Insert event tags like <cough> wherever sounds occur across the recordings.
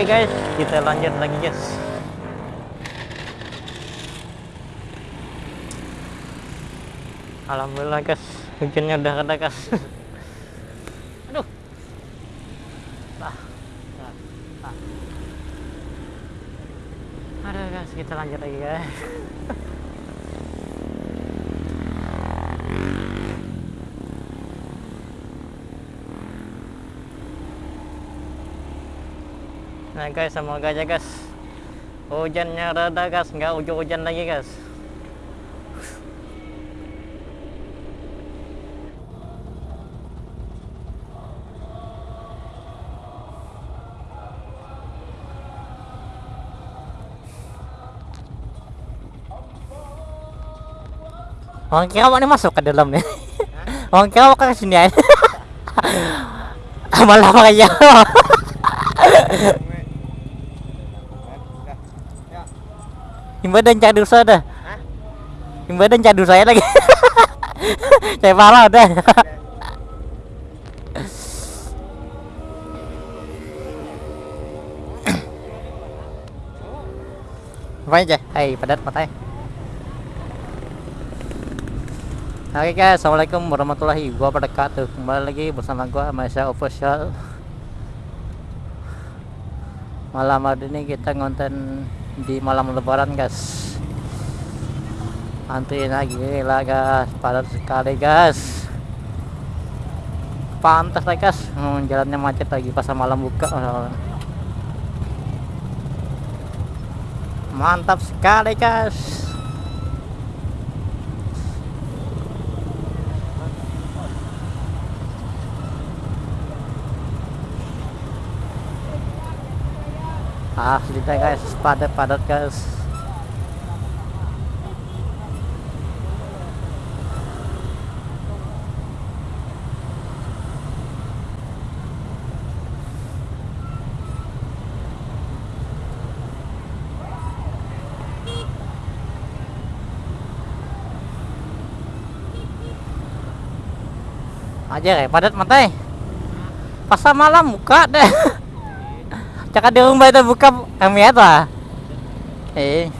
Oke guys, kita lanjut lagi guys. Alhamdulillah guys, hujannya udah reda guys. <laughs> Aduh. Ah, guys, kita lanjut lagi guys. <laughs> Nah guys, semoga aja guys hujannya reda guys, nggak hujan-hujan lagi guys. Orang kira ini masuk ke dalam nih. Orang kira mau ke sini aja. Malah pakai Jawa. Himba dan cak dosa dah. Himba dan cak dosa lagi. <laughs> Saya parah dah. Apa aja? Hai, padat matanya. Oke guys, assalamualaikum warahmatullahi wabarakatuh. Kembali lagi bersama gua Masya Official. Malam hari ini kita ngonten di malam lebaran guys. Antuin lagi lah guys, padat sekali guys. Pantas lah guys, hmm, jalannya macet lagi pas malam buka. Mantap sekali guys. Asli deh guys. Padat-padat guys. Aja kayak padat matai pasar malam buka deh <laughs> Cakap di rumah itu buka kami apa? Eh.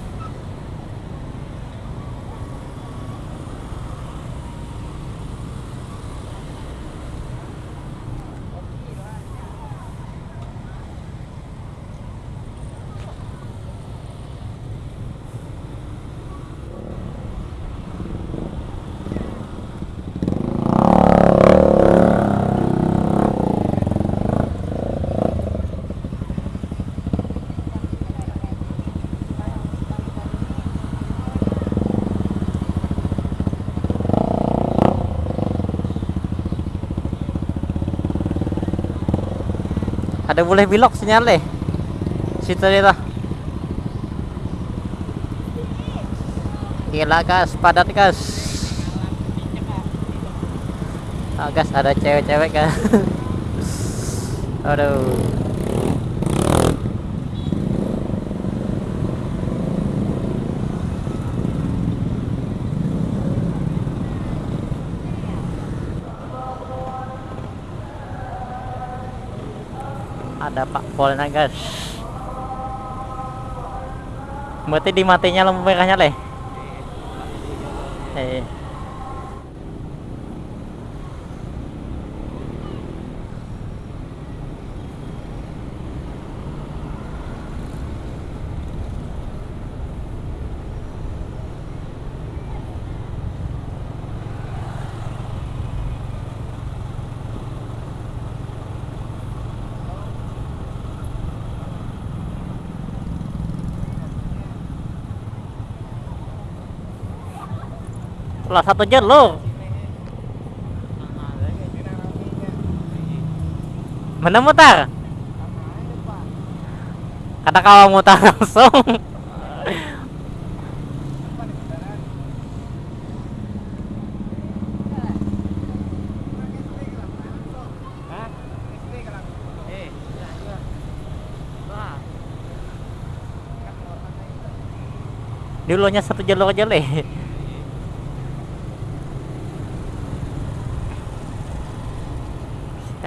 Ada boleh belok sinyal deh. Situ dia gila gas padat gas oh, gas ada cewek-cewek kan <laughs> aduh ada Pak Polna guys. Berarti dimatinya lampu merahnya leh eh lah satu jalur mana mutar? Kata kau mutar <laughs> langsung. Dulunya satu jalur aja leh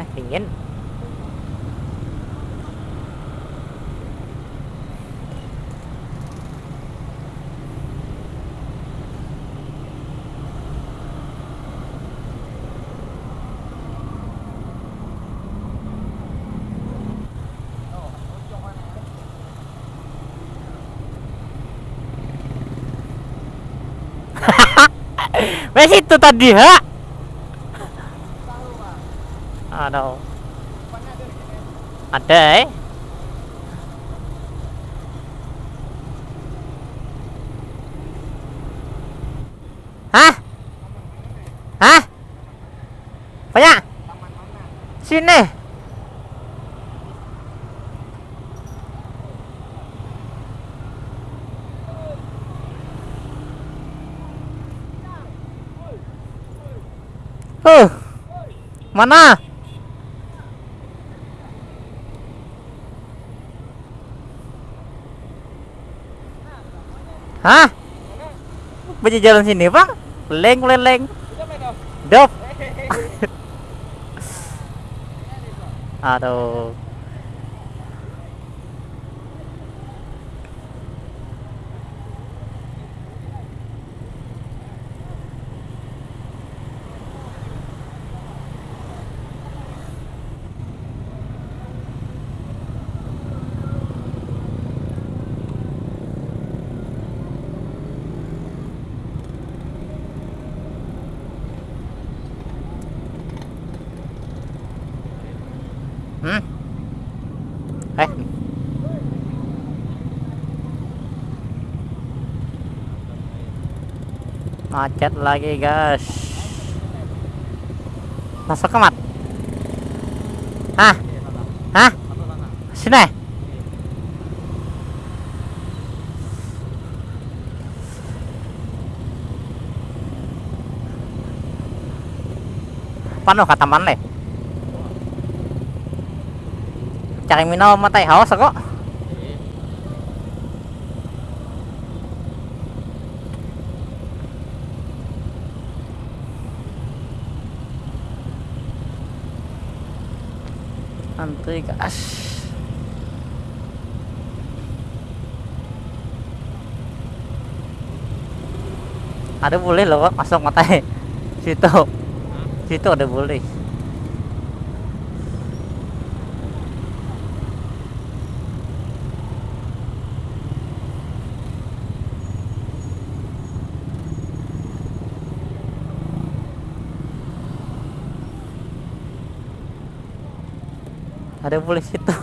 ah dingin Wes itu tadi, ha? Aduh. Ada, eh? Hah? Hah? Banyak? Sini. Uh. Mana? Hah? Banyak jalan sini, Pak? Leng, leleng. Dop. <laughs> Aduh. Macet lagi, guys. Masuk ke mat. Hah? Hah? Sini. Paano kata mana? Cari minum matay haus ako. Antri gas. Ada boleh loh masuk matay. <laughs> Situ. Situ ada boleh. Ada boleh situ. <laughs>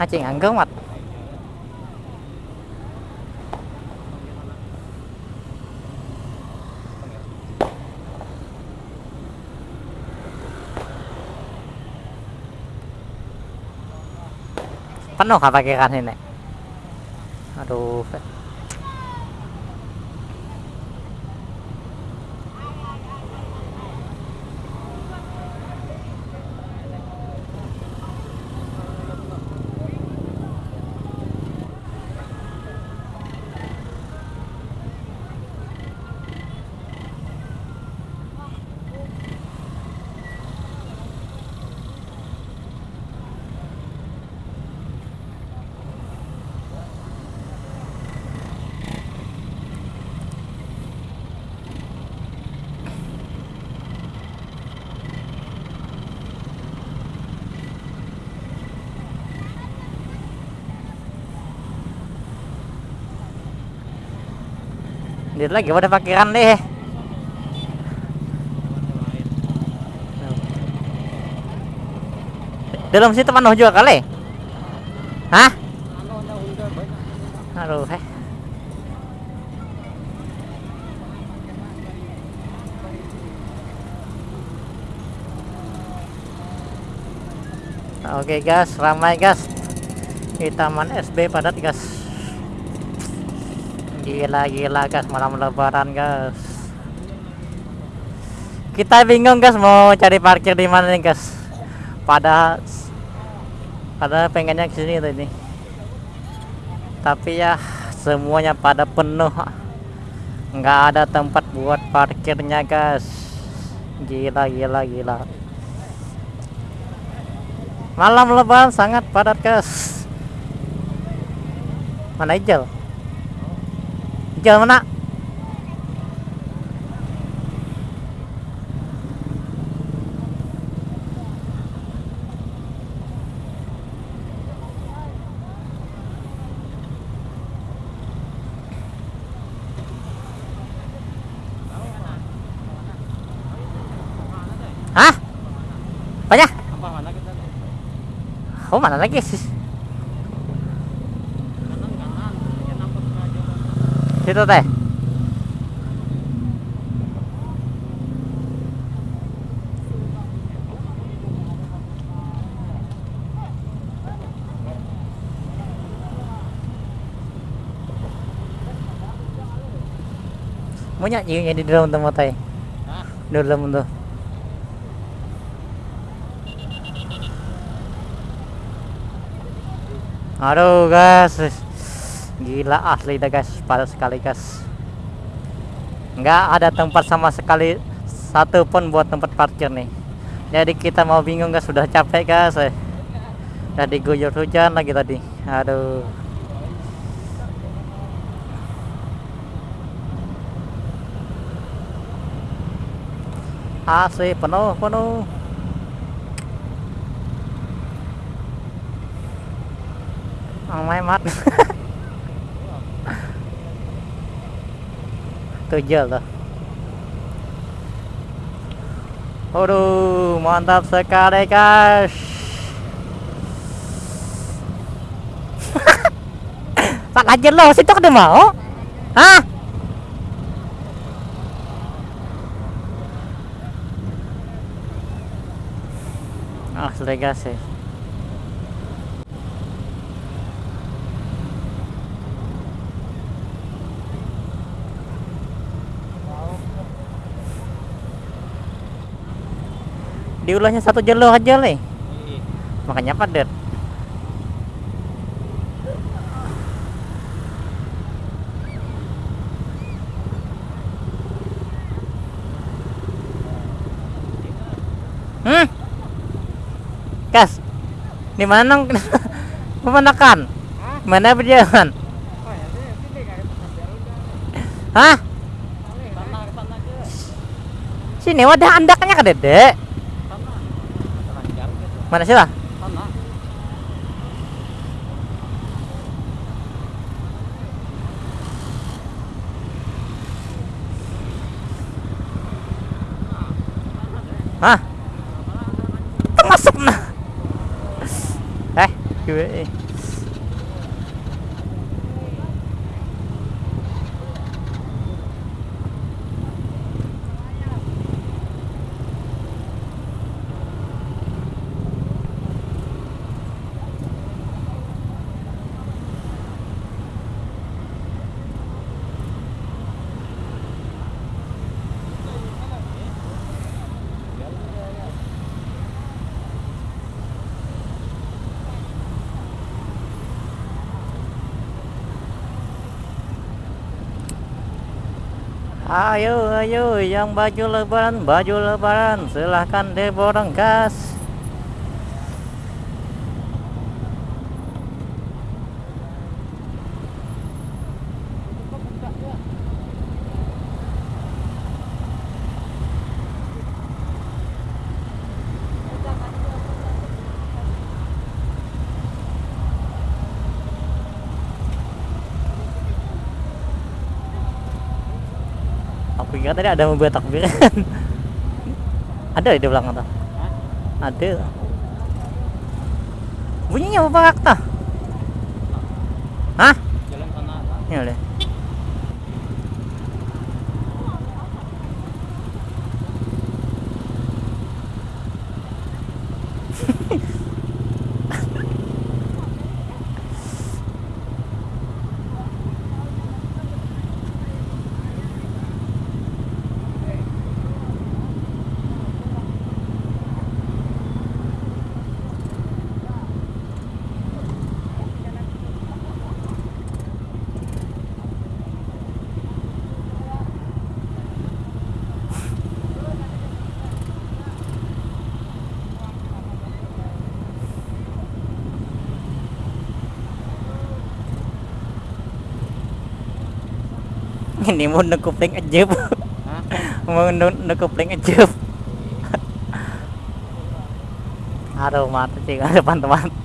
Acing anggung mat penuh apa kan ini? Aduh Dia lagi pada parkiran deh. Dalam situ penuh juga kali. Hah? Aduh, eh. Oke guys, ramai guys di Taman SB padat guys. Gila gila guys malam lebaran guys. Kita bingung guys mau cari parkir di mana nih guys. Pada pada pengennya ke sini tadi. Tapi ya semuanya pada penuh. Nggak ada tempat buat parkirnya guys. Gila gila gila. Malam lebaran sangat padat guys. Mana hijau? trường lắm đó Hah? Banyak? Hormat lagi. Situ teh. Mau nyanyi di dalam tempat teh. Di dalam tuh. Aduh guys, gila asli dah guys, padat sekali guys. Nggak ada tempat sama sekali satu pun buat tempat parkir nih. Jadi kita mau bingung guys, sudah capek guys. Udah diguyur hujan lagi tadi. Aduh. Asli penuh penuh. Ang may mat. <laughs> Tujuh tuh. Aduh, mantap sekali guys. Pak aja lo, situ kada mau? Hah? Asli guys sih. Diulahnya satu jalur aja nih. Iya. Makanya padat. Hmm? Kas, di mana <laughs> nong pemandakan? Mana berjalan? Ya. Hah? Sini wadah andaknya kan dedek. Mana sih lah? Sana. Hah? Termasuk nah. Eh, gue. Ayo, ayo, yang baju lebaran, baju lebaran, silahkan diborong gas. Aku kira tadi ada mobil takbiran. <laughs> ada di belakang tuh. Ada. Bunyinya apa kak Hah? Jalan sana. Ini Ini mau nekupling aja bu. Mau nekupling aja. Aduh mata sih teman-teman.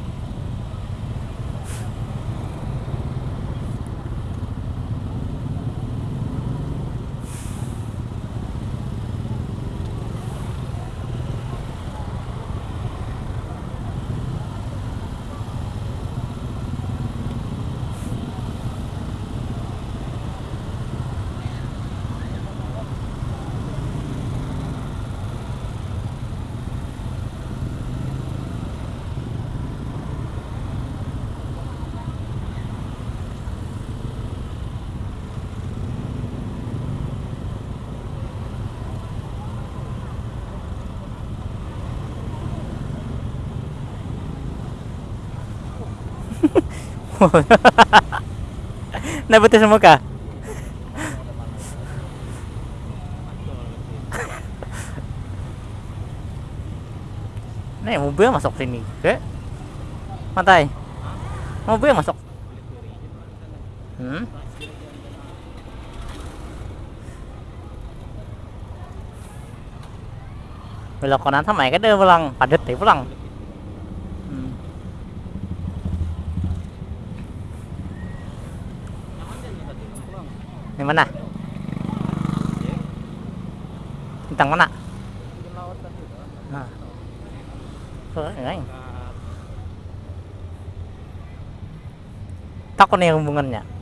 <laughs> betul semua kah? <laughs> Nih mobil masuk sini ke pantai. Mobil masuk. Hmm? Belok kanan sama ya dia pulang, padat deh pulang. Hmm. Di mana? Tentang mana? Nah. Tuh, enggak. Takut nih hubungannya.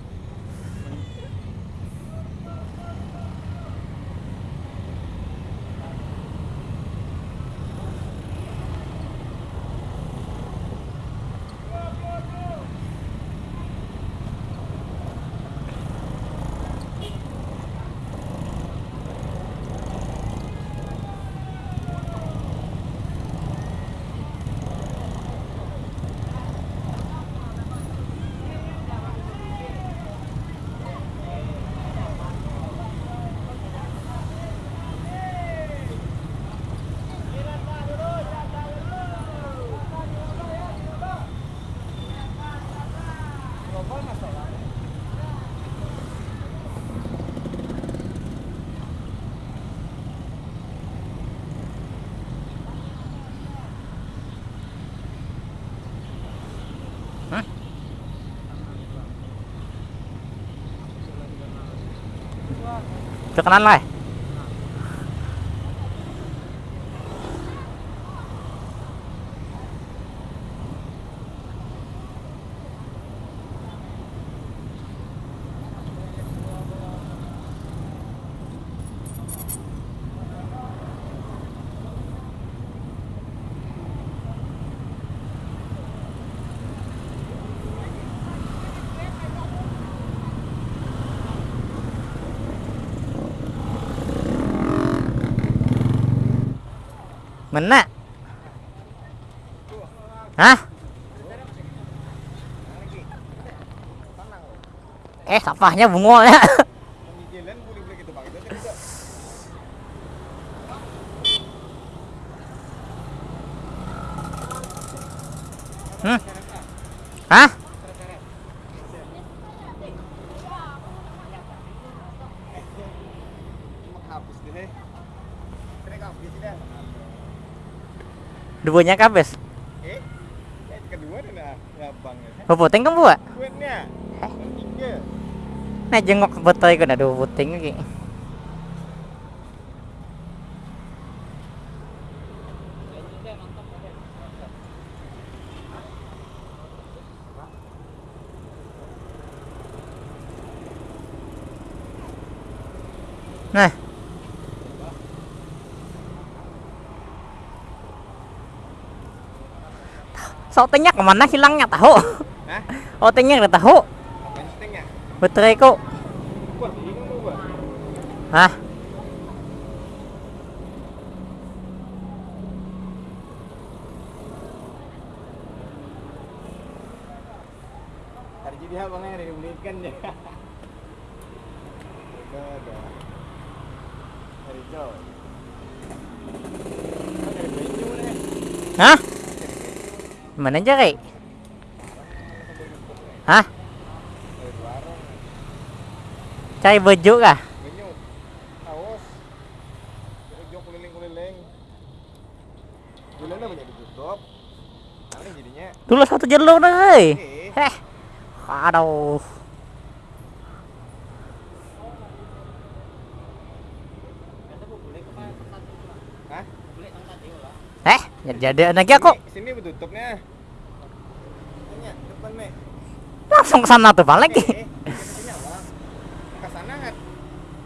Ke kanan lah. Mana? Hah? Eh, sampahnya tadi juga. Hmm? Hah? Duanya kabes. Eh, kedua dah ya bang. Puting kan buat? Kuatnya. Tiga. Nah jengok betul itu ada puting lagi. Nah. Sautingnya ke mana hilangnya tahu? Hah? Udah tahu. Betul kok. Hah? Yang dari belikan ya. Hari jauh. Hah? Mana aja kek? Hah? Cari baju kah? Keliling-keliling. Banyak ditutup. Jadinya Dulu satu jalur dah, hei. eh Heh. Aduh. Hah? Eh, jadi lagi aku Sini, sini betutupnya. Tanya, depan nih. langsung ke sana tuh balik. Eh, eh, sini abang. Ke sana kan.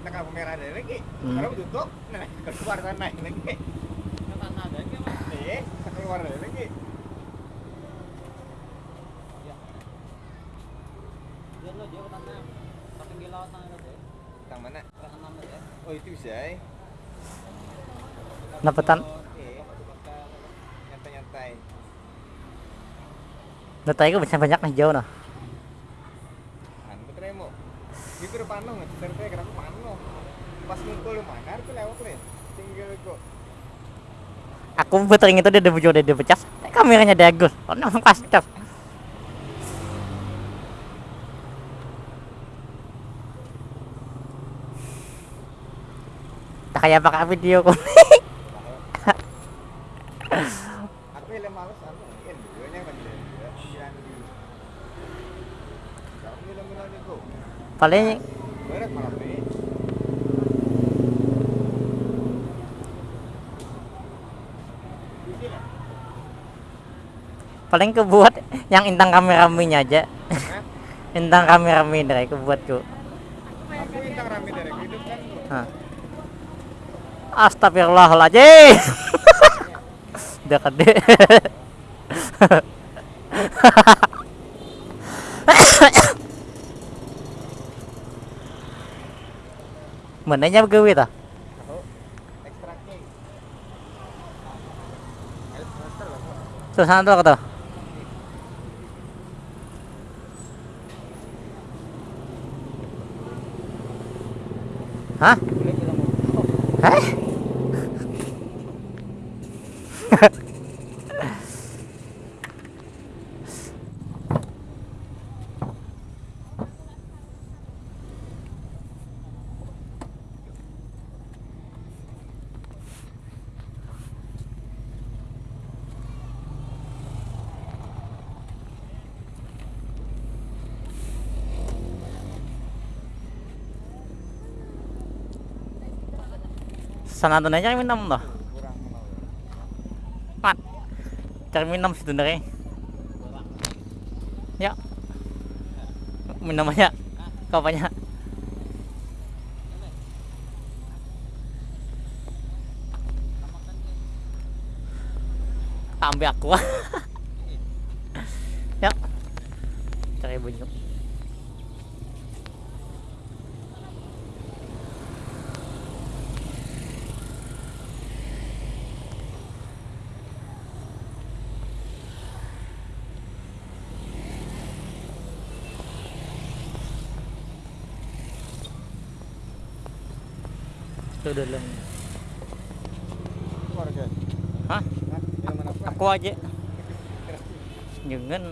Nak lampu merah ada lagi. Hmm. Kalau betutup, nah keluar sana lagi. Ke sana ada lagi, Mas. Eh, keluar ada lagi. Tang mana? Oh, itu bisa. eh. Udah tadi bisa banyak nih jauh nah. Tremo. Iku udah pano ngecer teh kenapa pano. Pas ngumpul lu mana tuh lewat le. Tinggal kok. Aku puterin itu dia udah dia pecah. Kameranya dia Agus. Oh, pas cap. Tak kayak pakai video kok. <laughs> Aku yang males anu ngin videonya kan dia. Pikiran di. Kamu bilang-bilang itu. Paling paling kebuat yang intang kameraminya aja. Intang kamerami dari kebuatku. Aku intang rame dari hidup kan. Hah. Astagfirullahaladzim. <laughs> Udah gede. <laughs> Mananya gawe ta? Tuh sana tuh kata. Hah? Hah? Sana tuh nanya minum tuh. Kurang mau. Mat. Cari minum situ dari. Ya. Minum aja. Kau banyak. Ambil aku. <laughs> ya. Cari bunyi. Itu dulu. Keluarga. Hah? Hah? Yang mana apa? Aku aja. Jangan.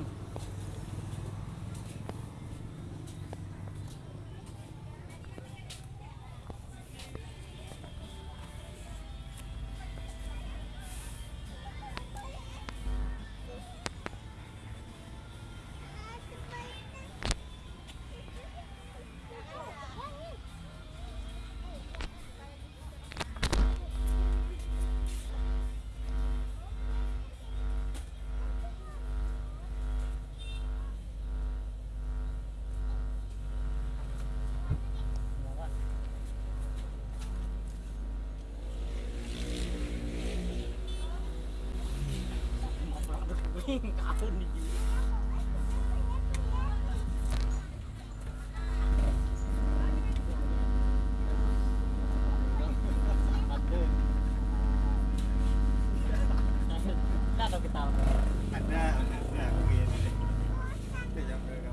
Ada, ada begini. Itu yang mereka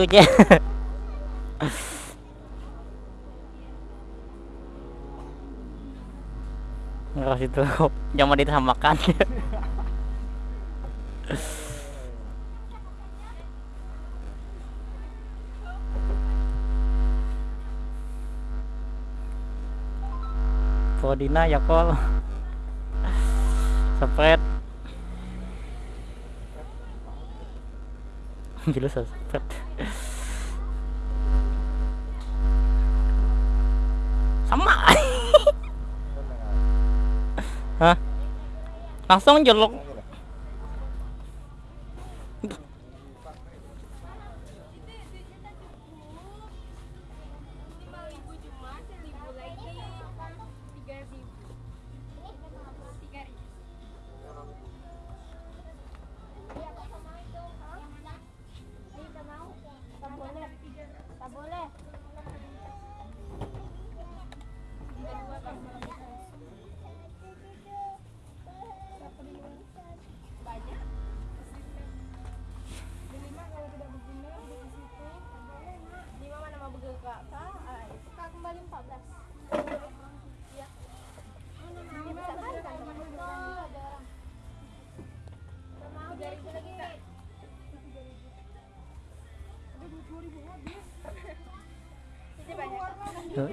Bagus tau. itu jangan disamakan Podina ya kol spread jelas spread អមហ៎អស់សុងយល់លោក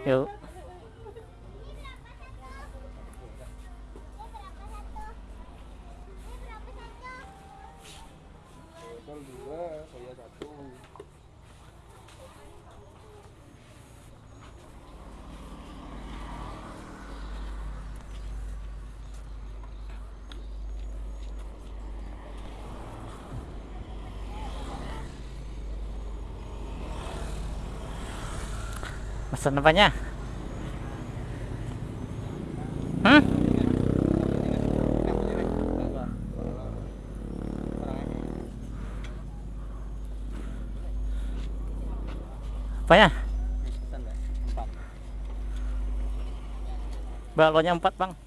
有 Pesan apanya? Hmm? Apanya? Balonnya empat bang.